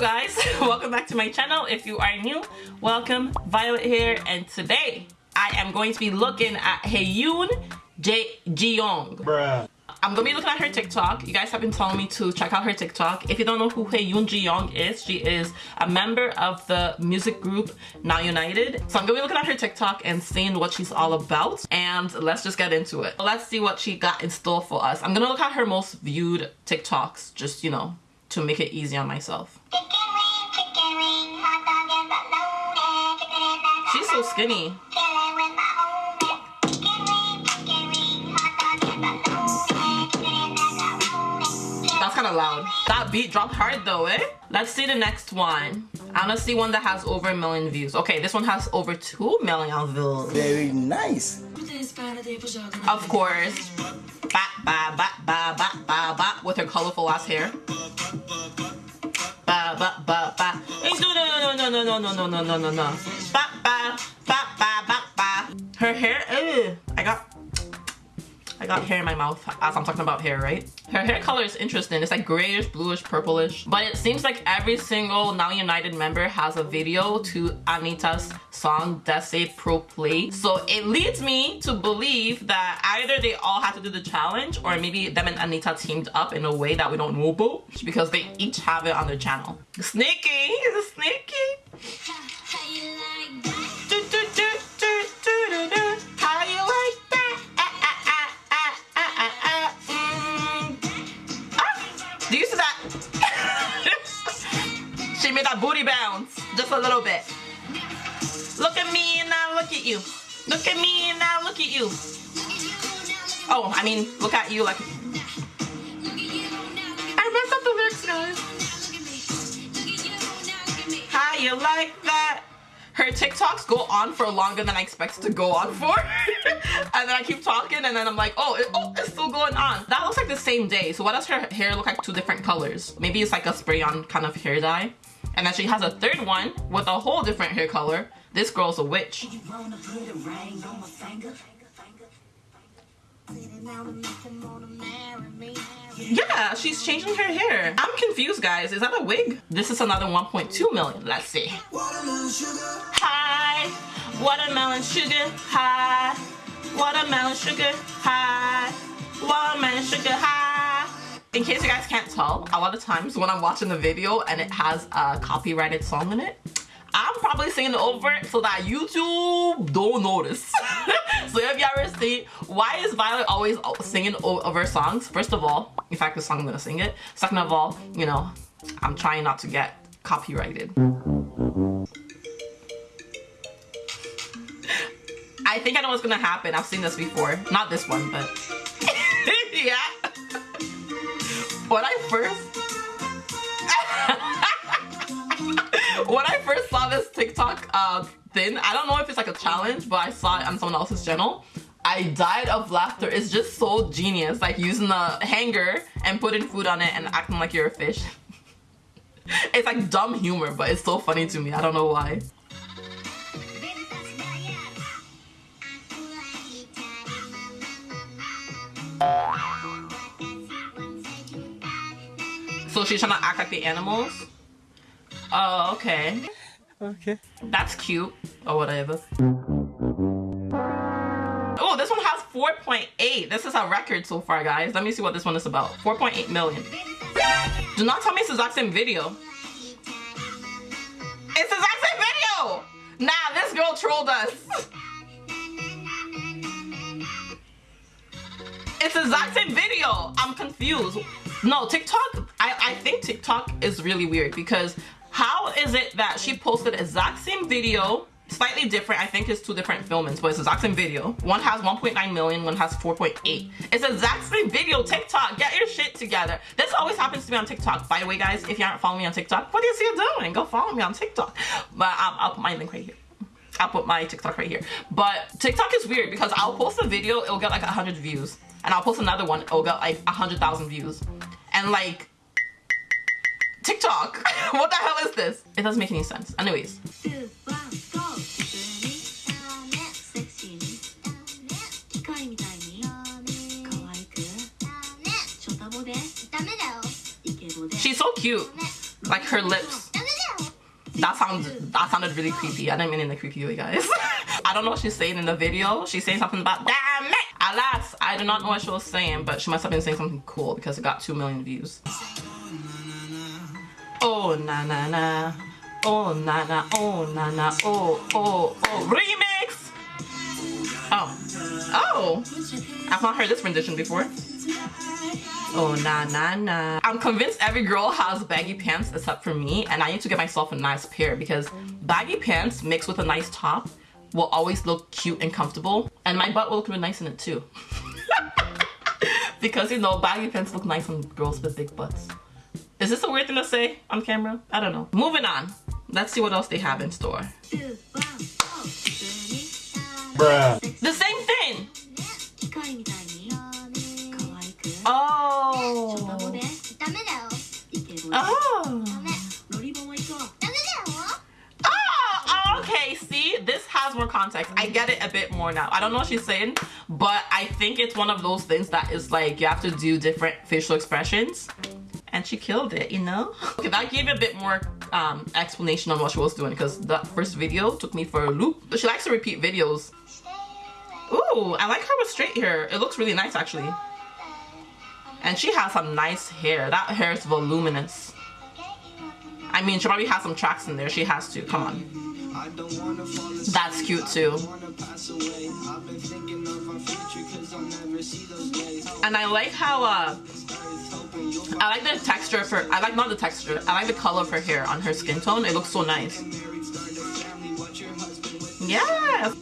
guys welcome back to my channel if you are new welcome violet here and today i am going to be looking at Heyoon J Jeong Bruh. I'm gonna be looking at her TikTok. You guys have been telling me to check out her TikTok. If you don't know who Heyoon Jeong is, she is a member of the music group Now United. So I'm gonna be looking at her TikTok and seeing what she's all about. And let's just get into it. Let's see what she got in store for us. I'm gonna look at her most viewed TikToks, just, you know, to make it easy on myself. She's so skinny. That's kind of loud. That beat dropped hard though, eh? Let's see the next one. I wanna see one that has over a million views. Okay, this one has over 2 million views. Very nice. Of course. Ba ba ba ba ba ba ba with her colorful ass hair. Ba ba ba ba. No no no no no no no no no no no. Ba ba ba ba ba ba. Her hair. Ew. I got. I got hair in my mouth as I'm talking about hair, right? Her hair color is interesting. It's like grayish, bluish, purplish. But it seems like every single Now United member has a video to Anitta's song Desce Pro Play. So it leads me to believe that either they all had to do the challenge or maybe them and Anitta teamed up in a way that we don't know about because they each have it on their channel. Sneaky, sneaky. Do you see that? she made that booty bounce just a little bit. Look at me and now look at you. Look at me and now look at you. Oh, I mean, look at you like. I messed up the lyrics, guys. How you like that? Her TikToks go on for longer than I expected to go on for. and then I keep talking and then I'm like, oh, it, oh, it's still going on. That looks like the same day. So why does her hair look like two different colors? Maybe it's like a spray on kind of hair dye. And then she has a third one with a whole different hair color. This girl's a witch. Yeah, she's changing her hair. I'm confused, guys. Is that a wig? This is another 1.2 million. Let's see. Hi, watermelon sugar. Hi, watermelon sugar. Hi, watermelon sugar. Hi. In case you guys can't tell, a lot of times when I'm watching the video and it has a copyrighted song in it, I'm probably singing over it so that YouTube don't notice. so if you ever see, why is Violet always singing over songs? First of all, in fact, the song I'm gonna sing it. Second of all, you know, I'm trying not to get copyrighted. I think I know what's gonna happen. I've seen this before. Not this one, but yeah. When I first when I first saw this TikTok uh, thing, I don't know if it's like a challenge, but I saw it on someone else's channel. I died of laughter. It's just so genius. Like using a hanger and putting food on it and acting like you're a fish. it's like dumb humor, but it's so funny to me. I don't know why. So she's trying to act like the animals? Oh, okay. Okay. That's cute. Or whatever. Oh, this one has 4.8. This is a record so far, guys. Let me see what this one is about. 4.8 million. Do not tell me it's the exact same video. It's the exact same video! Nah, this girl trolled us. It's the exact same video. I'm confused. No, TikTok, I, I think TikTok is really weird because how is it that she posted exact same video? Slightly different i think it's two different filmings but it's exact same video. One has 1.9 million one has 4.8 it's exact same video tiktok. Get your shit together. This always happens to me on tiktok. By the way guys if you aren't following me on tiktok what see you doing? Go follow me on tiktok. But um, i'll put my link right here. I'll put my TikTok right here. But TikTok is weird because I'll post a video, it'll get like 100 views. And I'll post another one, it'll get like 100,000 views. And like, TikTok. what the hell is this? It doesn't make any sense. Anyways. She's so cute. Like her lips. That sounds that sounded really creepy. I didn't mean in the creepy way, guys. I don't know what she's saying in the video. She's saying something about damn it. Alas, I do not know what she was saying, but she must have been saying something cool because it got two million views. Oh na na na. Oh na na. Oh na na. Oh oh oh. Remix. Oh oh. I've not heard this rendition before. Oh, na na na. I'm convinced every girl has baggy pants except for me and I need to get myself a nice pair because baggy pants mixed with a nice top will always look cute and comfortable and my butt will look really nice in it too. because you know, baggy pants look nice on girls with big butts. Is this a weird thing to say on camera? I don't know. Moving on. Let's see what else they have in store. Bruh. The same thing! Oh. Oh. Oh, okay, see, this has more context. I get it a bit more now. I don't know what she's saying, but I think it's one of those things that is like you have to do different facial expressions. And she killed it, you know? Okay, that gave a bit more um, explanation on what she was doing because that first video took me for a loop. But she likes to repeat videos. Ooh, I like her with straight hair. It looks really nice actually. And she has some nice hair. That hair is voluminous. I mean, she probably has some tracks in there. She has to. Come on. That's cute too. And I like how, uh, I like the texture of her, I like not the texture, I like the color of her hair on her skin tone. It looks so nice. Yeah.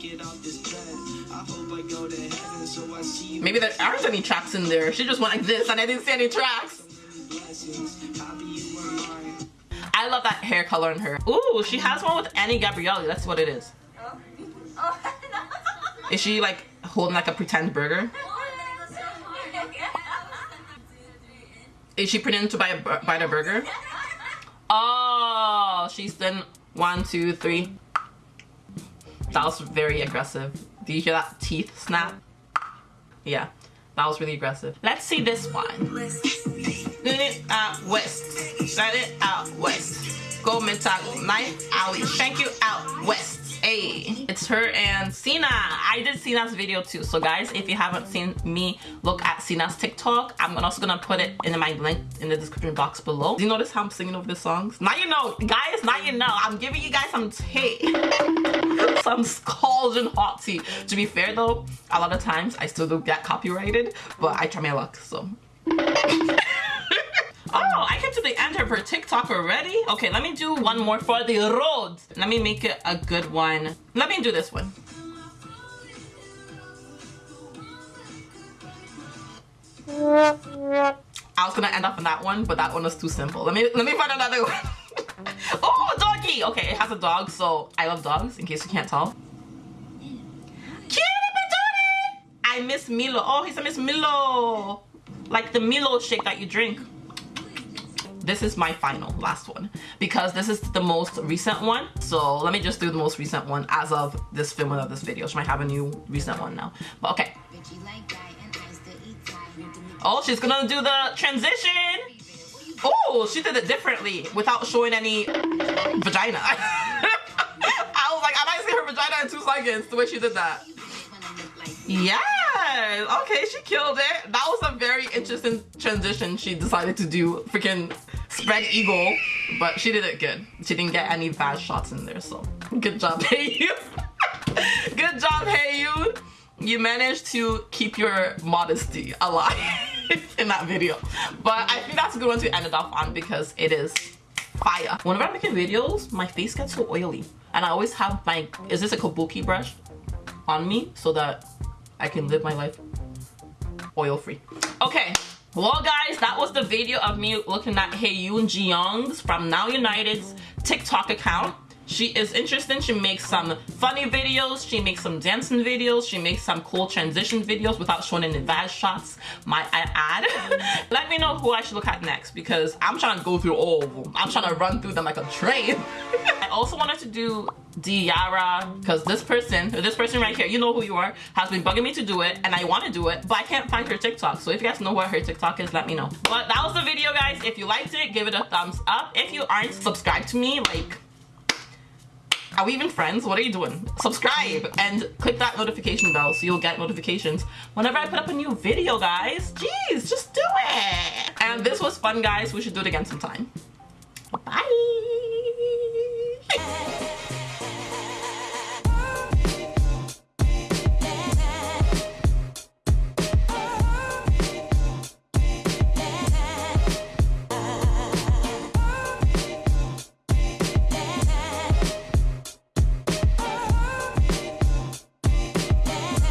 Maybe there aren't any tracks in there. She just went like this and I didn't see any tracks. I love that hair color in her. Ooh, she has one with Any Gabrielly. That's what it is. Oh. Is she like holding like a pretend burger? Is she pretending to buy a bite a burger? Oh, she's done one, two, three. That was very aggressive. Do you hear that teeth snap? Yeah, that was really aggressive. Let's see this one. Let it out west. Let it out west. Go Mitago. Knife alley. Shank you out west. It's her and Sina. I did Sina's video too. So guys, if you haven't seen me look at Sina's TikTok, I'm also gonna put it in my link in the description box below. Do you notice how I'm singing over the songs? Now you know, guys, now you know. I'm giving you guys some tea. some scalding hot tea. To be fair though, a lot of times I still do get copyrighted, but I try my luck, so. Oh, I came to the end of her TikTok already? Okay, let me do one more for the road. Let me make it a good one. Let me do this one. I was gonna end up on that one, but that one was too simple. Let me let me find another one. oh, doggy! Okay, it has a dog, so I love dogs, in case you can't tell. I miss Milo. Oh, he's a Miss Milo. Like the Milo shake that you drink this is my final last one. Because this is the most recent one. So let me just do the most recent one as of this filming of this video. She might have a new recent one now. But okay. Oh she's gonna do the transition! Oh she did it differently without showing any vagina. I was like I might see her vagina in two seconds the way she did that Yes. Okay, she killed it. That was a very interesting transition she decided to do. Freaking spread eagle, but she did it good. She didn't get any bad shots in there, so good job, Heyoon. good job, Heyoon. You managed to keep your modesty alive in that video. But I think that's a good one to end it off on because it is fire. Whenever I'm making videos, my face gets so oily. And I always have my, is this a kabuki brush on me so that I can live my life oil free. Okay, well guys, that was the video of me looking at Heyoon Jiyoung's from Now United's TikTok account. She is interesting. She makes some funny videos. She makes some dancing videos. She makes some cool transition videos without showing any bad shots, might I add. Let me know who I should look at next because I'm trying to go through all of them. I'm trying to run through them like a train. I also wanted to do Diarra because this person, this person right here, you know who you are, has been bugging me to do it and I want to do it, but I can't find her TikTok. So if you guys know what her TikTok is, let me know. But that was the video, guys. If you liked it, give it a thumbs up. If you aren't, subscribe to me. Like, Are we even friends? What are you doing? Subscribe and click that notification bell so you'll get notifications whenever I put up a new video, guys. Jeez, just do it. And this was fun, guys. We should do it again sometime. Bye.